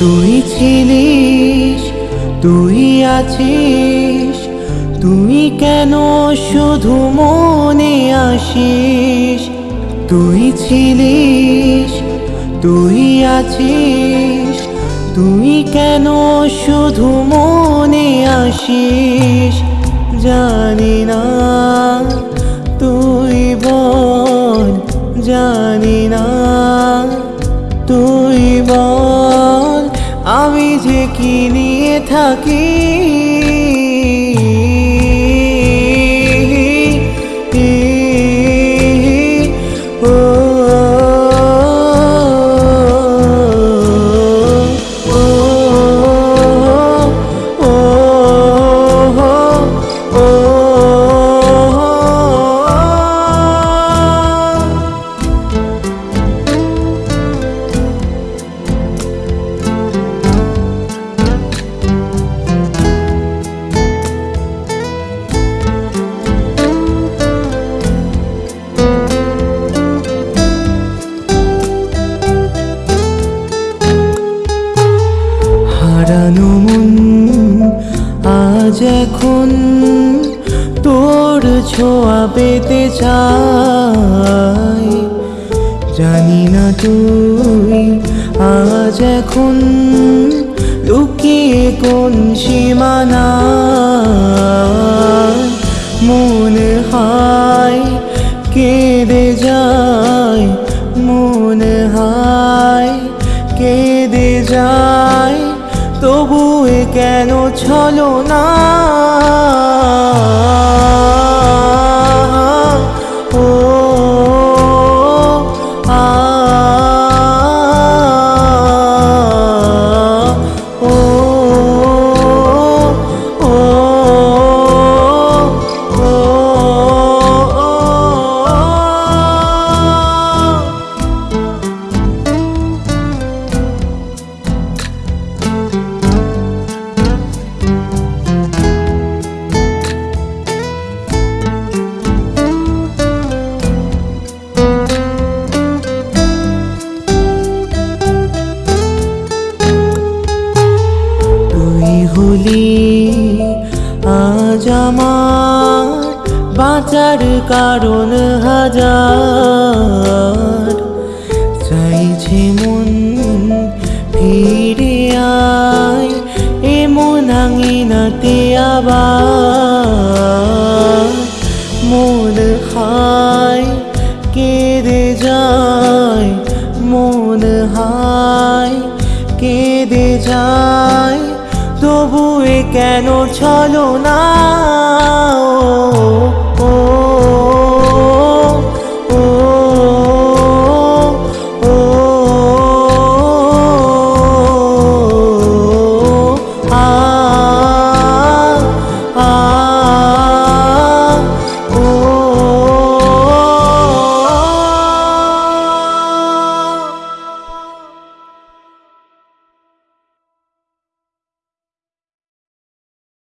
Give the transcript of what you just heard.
তুই ছিলিস তুই আছিস তুই কেন শুধু মনে আসিস? তুই ছিলিস, তুই আছিস। তুই কেন শুধু মনে আসিস? জানি না, তুই বল, জানি না। তুই বল, আমি যে কি নিয়ে থাকি? এখন তোর ছোঁয়া পেতে চাই, জানি না তুই আজ এখন লুকিয়ে কোন সীমানা মনে হয় কেঁদে যায়, মনে হয় কেঁদে যায় তবু কেন ছলো না আমার বাঁচার কারণ হাজার। চাইছে মন ফিরে আয়, এমন আঙিনাতে আবার। মন হায়, কেঁদে যায়, মন হায়, কেঁদে যায়। তবু এ কেন ছলো না